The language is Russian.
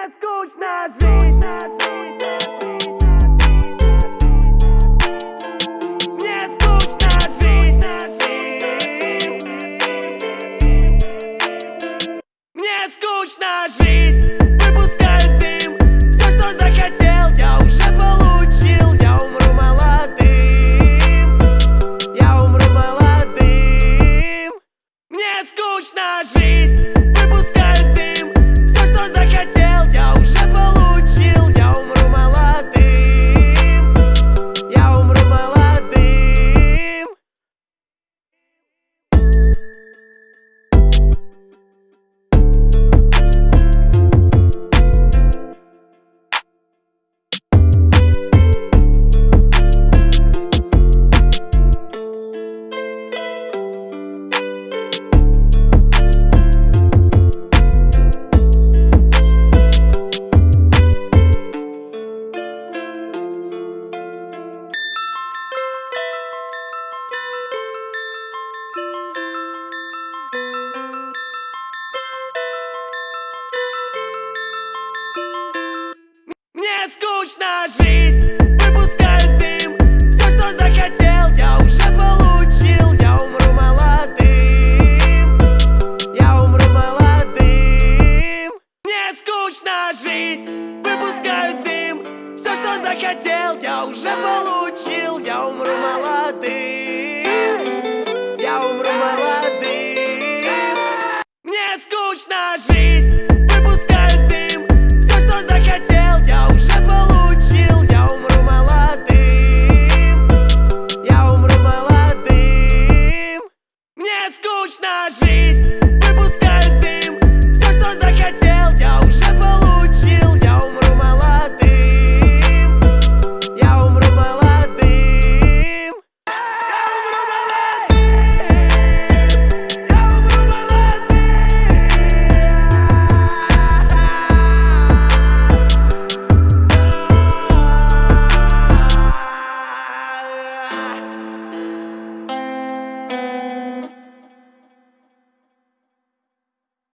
Мне скучно жить. Мне скучно жить. Мне скучно жить. Выпускаю скучно жить, выпускаю дым. Все, что захотел, я уже получил. Я умру молодым, я умру молодым. Мне скучно жить, выпускаю дым. Все, что захотел, я уже получил. Я умру молодым, я умру молодым. Мне скучно жить скучно жить.